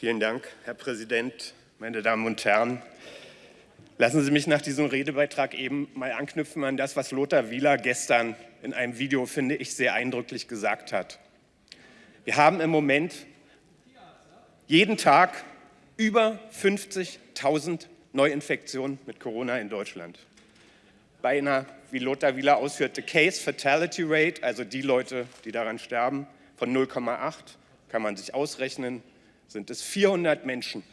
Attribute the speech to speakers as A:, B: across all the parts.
A: Vielen Dank, Herr Präsident, meine Damen und Herren. Lassen Sie mich nach diesem Redebeitrag eben mal anknüpfen an das, was Lothar Wieler gestern in einem Video, finde ich, sehr eindrücklich gesagt hat. Wir haben im Moment jeden Tag über 50.000 Neuinfektionen mit Corona in Deutschland. Bei einer, wie Lothar Wieler ausführte, Case Fatality Rate, also die Leute, die daran sterben, von 0,8, kann man sich ausrechnen, sind es 400 Menschen,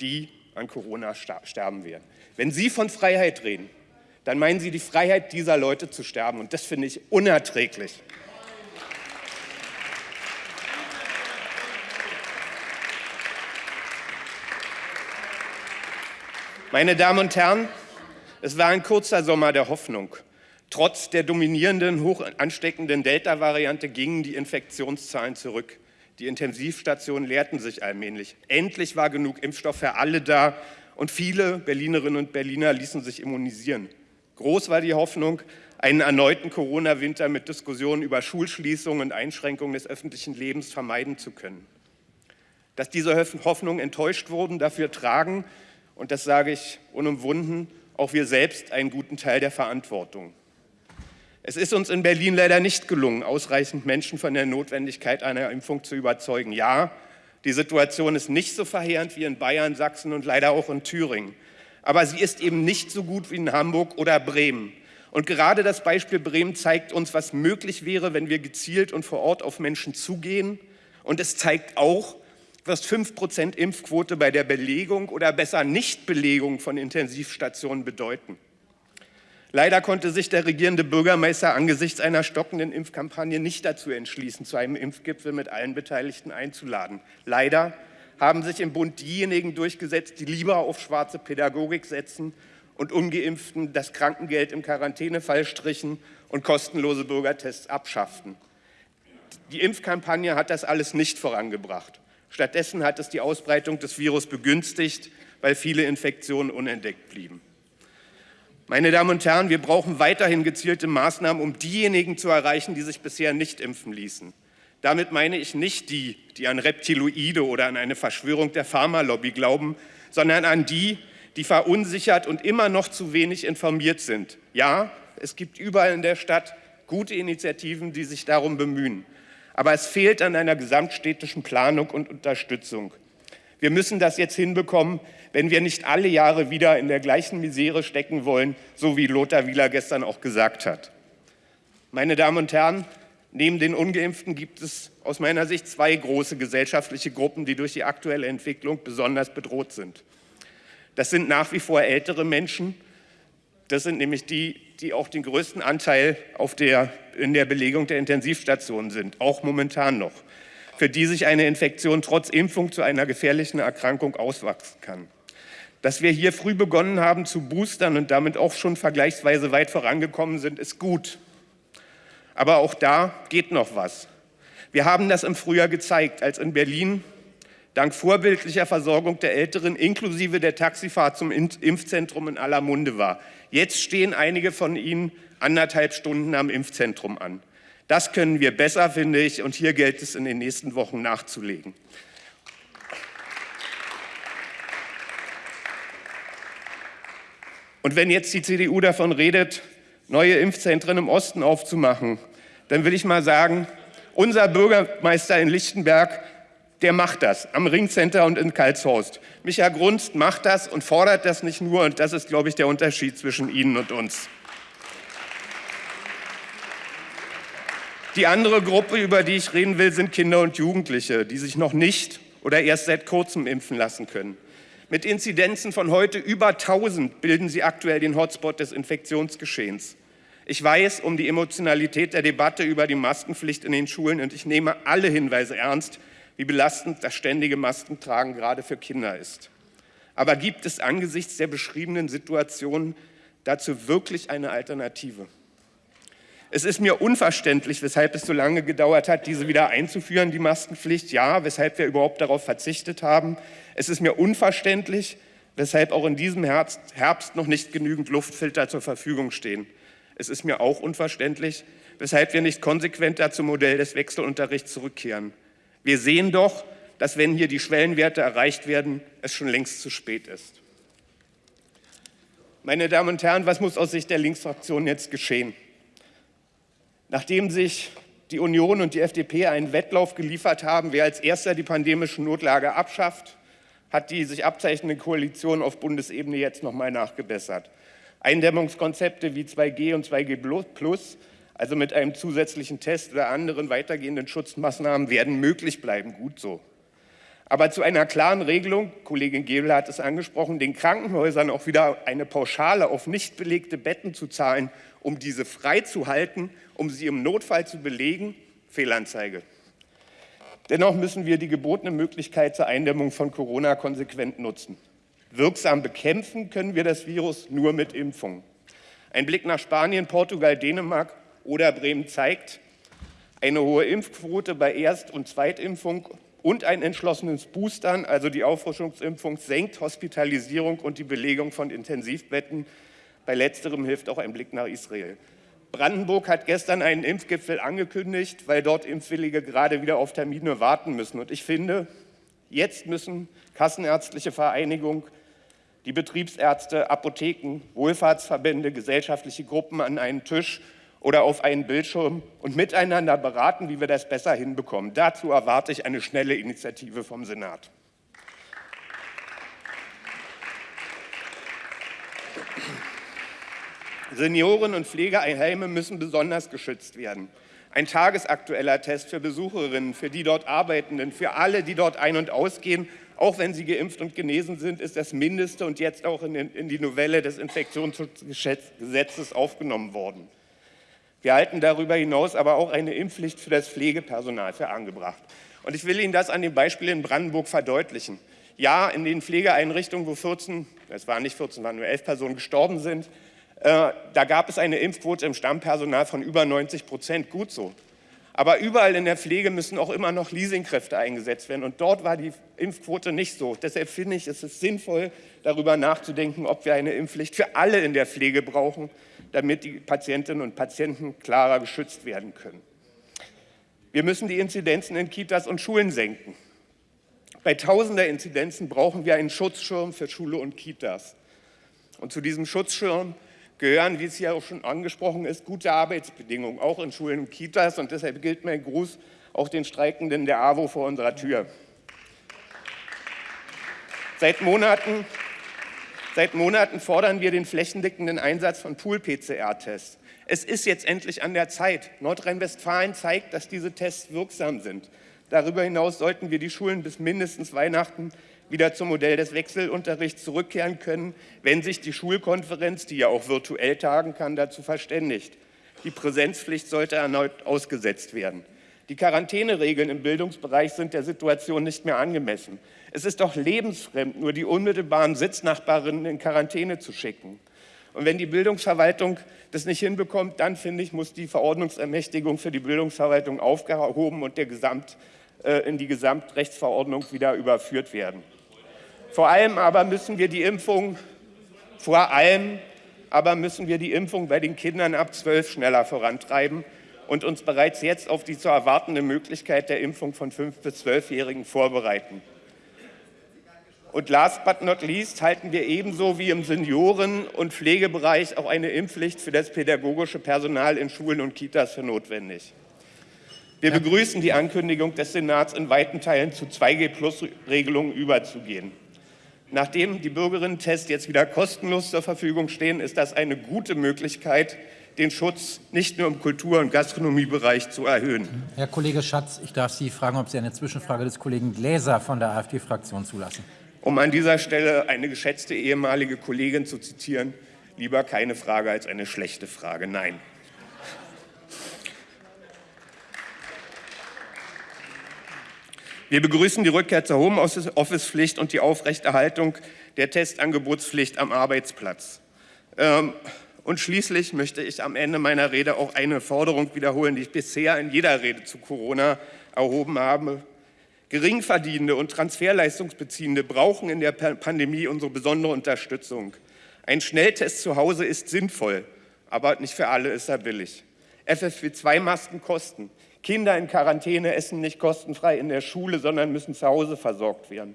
A: die an Corona sterben werden. Wenn Sie von Freiheit reden, dann meinen Sie die Freiheit dieser Leute zu sterben. Und das finde ich unerträglich. Meine Damen und Herren, es war ein kurzer Sommer der Hoffnung. Trotz der dominierenden, hoch ansteckenden Delta-Variante gingen die Infektionszahlen zurück. Die Intensivstationen leerten sich allmählich. Endlich war genug Impfstoff für alle da und viele Berlinerinnen und Berliner ließen sich immunisieren. Groß war die Hoffnung, einen erneuten Corona-Winter mit Diskussionen über Schulschließungen und Einschränkungen des öffentlichen Lebens vermeiden zu können. Dass diese Hoffnungen enttäuscht wurden, dafür tragen, und das sage ich unumwunden, auch wir selbst einen guten Teil der Verantwortung. Es ist uns in Berlin leider nicht gelungen, ausreichend Menschen von der Notwendigkeit einer Impfung zu überzeugen. Ja, die Situation ist nicht so verheerend wie in Bayern, Sachsen und leider auch in Thüringen. Aber sie ist eben nicht so gut wie in Hamburg oder Bremen. Und gerade das Beispiel Bremen zeigt uns, was möglich wäre, wenn wir gezielt und vor Ort auf Menschen zugehen. Und es zeigt auch, was 5% Impfquote bei der Belegung oder besser Nichtbelegung von Intensivstationen bedeuten. Leider konnte sich der regierende Bürgermeister angesichts einer stockenden Impfkampagne nicht dazu entschließen, zu einem Impfgipfel mit allen Beteiligten einzuladen. Leider haben sich im Bund diejenigen durchgesetzt, die lieber auf schwarze Pädagogik setzen und Ungeimpften das Krankengeld im Quarantänefall strichen und kostenlose Bürgertests abschafften. Die Impfkampagne hat das alles nicht vorangebracht. Stattdessen hat es die Ausbreitung des Virus begünstigt, weil viele Infektionen unentdeckt blieben. Meine Damen und Herren, wir brauchen weiterhin gezielte Maßnahmen, um diejenigen zu erreichen, die sich bisher nicht impfen ließen. Damit meine ich nicht die, die an Reptiloide oder an eine Verschwörung der Pharmalobby glauben, sondern an die, die verunsichert und immer noch zu wenig informiert sind. Ja, es gibt überall in der Stadt gute Initiativen, die sich darum bemühen. Aber es fehlt an einer gesamtstädtischen Planung und Unterstützung. Wir müssen das jetzt hinbekommen, wenn wir nicht alle Jahre wieder in der gleichen Misere stecken wollen, so wie Lothar Wieler gestern auch gesagt hat. Meine Damen und Herren, neben den Ungeimpften gibt es aus meiner Sicht zwei große gesellschaftliche Gruppen, die durch die aktuelle Entwicklung besonders bedroht sind. Das sind nach wie vor ältere Menschen. Das sind nämlich die, die auch den größten Anteil der, in der Belegung der Intensivstationen sind, auch momentan noch, für die sich eine Infektion trotz Impfung zu einer gefährlichen Erkrankung auswachsen kann. Dass wir hier früh begonnen haben zu boostern und damit auch schon vergleichsweise weit vorangekommen sind, ist gut. Aber auch da geht noch was. Wir haben das im Frühjahr gezeigt, als in Berlin dank vorbildlicher Versorgung der Älteren inklusive der Taxifahrt zum Impfzentrum in aller Munde war. Jetzt stehen einige von Ihnen anderthalb Stunden am Impfzentrum an. Das können wir besser, finde ich, und hier gilt es in den nächsten Wochen nachzulegen. Und wenn jetzt die CDU davon redet, neue Impfzentren im Osten aufzumachen, dann will ich mal sagen, unser Bürgermeister in Lichtenberg, der macht das am Ringcenter und in Karlshorst. Micha Grunst macht das und fordert das nicht nur. Und das ist, glaube ich, der Unterschied zwischen Ihnen und uns. Die andere Gruppe, über die ich reden will, sind Kinder und Jugendliche, die sich noch nicht oder erst seit kurzem impfen lassen können. Mit Inzidenzen von heute über 1000 bilden sie aktuell den Hotspot des Infektionsgeschehens. Ich weiß um die Emotionalität der Debatte über die Maskenpflicht in den Schulen und ich nehme alle Hinweise ernst, wie belastend das ständige Maskentragen gerade für Kinder ist. Aber gibt es angesichts der beschriebenen Situation dazu wirklich eine Alternative? Es ist mir unverständlich, weshalb es so lange gedauert hat, diese wieder einzuführen, die Maskenpflicht. Ja, weshalb wir überhaupt darauf verzichtet haben. Es ist mir unverständlich, weshalb auch in diesem Herbst noch nicht genügend Luftfilter zur Verfügung stehen. Es ist mir auch unverständlich, weshalb wir nicht konsequenter zum Modell des Wechselunterrichts zurückkehren. Wir sehen doch, dass wenn hier die Schwellenwerte erreicht werden, es schon längst zu spät ist. Meine Damen und Herren, was muss aus Sicht der Linksfraktion jetzt geschehen? Nachdem sich die Union und die FDP einen Wettlauf geliefert haben, wer als erster die pandemische Notlage abschafft, hat die sich abzeichnende Koalition auf Bundesebene jetzt noch mal nachgebessert. Eindämmungskonzepte wie 2G und 2G Plus, also mit einem zusätzlichen Test oder anderen weitergehenden Schutzmaßnahmen, werden möglich bleiben. Gut so. Aber zu einer klaren Regelung, Kollegin Gebel hat es angesprochen, den Krankenhäusern auch wieder eine Pauschale auf nicht belegte Betten zu zahlen, um diese freizuhalten, um sie im Notfall zu belegen, Fehlanzeige. Dennoch müssen wir die gebotene Möglichkeit zur Eindämmung von Corona konsequent nutzen. Wirksam bekämpfen können wir das Virus nur mit Impfungen. Ein Blick nach Spanien, Portugal, Dänemark oder Bremen zeigt, eine hohe Impfquote bei Erst- und Zweitimpfung und ein entschlossenes Boostern, also die Auffrischungsimpfung, senkt Hospitalisierung und die Belegung von Intensivbetten. Bei letzterem hilft auch ein Blick nach Israel. Brandenburg hat gestern einen Impfgipfel angekündigt, weil dort Impfwillige gerade wieder auf Termine warten müssen. Und ich finde, jetzt müssen Kassenärztliche Vereinigung, die Betriebsärzte, Apotheken, Wohlfahrtsverbände, gesellschaftliche Gruppen an einen Tisch oder auf einen Bildschirm und miteinander beraten, wie wir das besser hinbekommen. Dazu erwarte ich eine schnelle Initiative vom Senat. Senioren und Pflegeheime müssen besonders geschützt werden. Ein tagesaktueller Test für Besucherinnen, für die dort Arbeitenden, für alle, die dort ein- und ausgehen, auch wenn sie geimpft und genesen sind, ist das Mindeste und jetzt auch in, in die Novelle des Infektionsschutzgesetzes aufgenommen worden. Wir halten darüber hinaus aber auch eine Impfpflicht für das Pflegepersonal für angebracht. Und ich will Ihnen das an dem Beispiel in Brandenburg verdeutlichen. Ja, in den Pflegeeinrichtungen, wo 14, es waren nicht 14, waren nur 11 Personen gestorben sind, äh, da gab es eine Impfquote im Stammpersonal von über 90 Prozent. Gut so. Aber überall in der Pflege müssen auch immer noch Leasingkräfte eingesetzt werden. Und dort war die Impfquote nicht so. Deshalb finde ich, es ist sinnvoll, darüber nachzudenken, ob wir eine Impfpflicht für alle in der Pflege brauchen, damit die Patientinnen und Patienten klarer geschützt werden können. Wir müssen die Inzidenzen in Kitas und Schulen senken. Bei tausender Inzidenzen brauchen wir einen Schutzschirm für Schule und Kitas. Und zu diesem Schutzschirm gehören, wie es hier auch schon angesprochen ist, gute Arbeitsbedingungen, auch in Schulen und Kitas. Und deshalb gilt mein Gruß auch den Streikenden der AWO vor unserer Tür. Seit Monaten, seit Monaten fordern wir den flächendeckenden Einsatz von Pool-PCR-Tests. Es ist jetzt endlich an der Zeit. Nordrhein-Westfalen zeigt, dass diese Tests wirksam sind. Darüber hinaus sollten wir die Schulen bis mindestens Weihnachten wieder zum Modell des Wechselunterrichts zurückkehren können, wenn sich die Schulkonferenz, die ja auch virtuell tagen kann, dazu verständigt. Die Präsenzpflicht sollte erneut ausgesetzt werden. Die Quarantäneregeln im Bildungsbereich sind der Situation nicht mehr angemessen. Es ist doch lebensfremd, nur die unmittelbaren Sitznachbarinnen in Quarantäne zu schicken. Und wenn die Bildungsverwaltung das nicht hinbekommt, dann finde ich, muss die Verordnungsermächtigung für die Bildungsverwaltung aufgehoben und der Gesamt, äh, in die Gesamtrechtsverordnung wieder überführt werden. Vor allem aber müssen wir die Impfung, vor allem aber müssen wir die Impfung bei den Kindern ab 12 schneller vorantreiben und uns bereits jetzt auf die zu erwartende Möglichkeit der Impfung von 5- bis 12-Jährigen vorbereiten. Und last but not least halten wir ebenso wie im Senioren- und Pflegebereich auch eine Impfpflicht für das pädagogische Personal in Schulen und Kitas für notwendig. Wir begrüßen die Ankündigung des Senats, in weiten Teilen zu 2G-Plus-Regelungen überzugehen. Nachdem die Bürgerinnen-Tests jetzt wieder kostenlos zur Verfügung stehen, ist das eine gute Möglichkeit, den Schutz nicht nur im Kultur- und Gastronomiebereich zu erhöhen.
B: Herr Kollege Schatz, ich darf Sie fragen, ob Sie eine Zwischenfrage des Kollegen Gläser von der AfD-Fraktion zulassen.
A: Um an dieser Stelle eine geschätzte ehemalige Kollegin zu zitieren, lieber keine Frage als eine schlechte Frage. Nein. Wir begrüßen die Rückkehr zur Homeoffice-Pflicht und die Aufrechterhaltung der Testangebotspflicht am Arbeitsplatz. Ähm, und schließlich möchte ich am Ende meiner Rede auch eine Forderung wiederholen, die ich bisher in jeder Rede zu Corona erhoben habe. Geringverdienende und Transferleistungsbeziehende brauchen in der Pandemie unsere besondere Unterstützung. Ein Schnelltest zu Hause ist sinnvoll, aber nicht für alle ist er billig. FFP2-Masken kosten. Kinder in Quarantäne essen nicht kostenfrei in der Schule, sondern müssen zu Hause versorgt werden.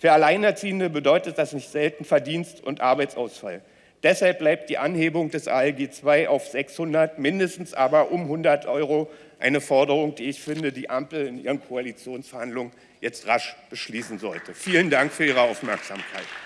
A: Für Alleinerziehende bedeutet das nicht selten Verdienst und Arbeitsausfall. Deshalb bleibt die Anhebung des ALG II auf 600, mindestens aber um 100 Euro eine Forderung, die ich finde, die Ampel in ihren Koalitionsverhandlungen jetzt rasch beschließen sollte. Vielen Dank für Ihre Aufmerksamkeit.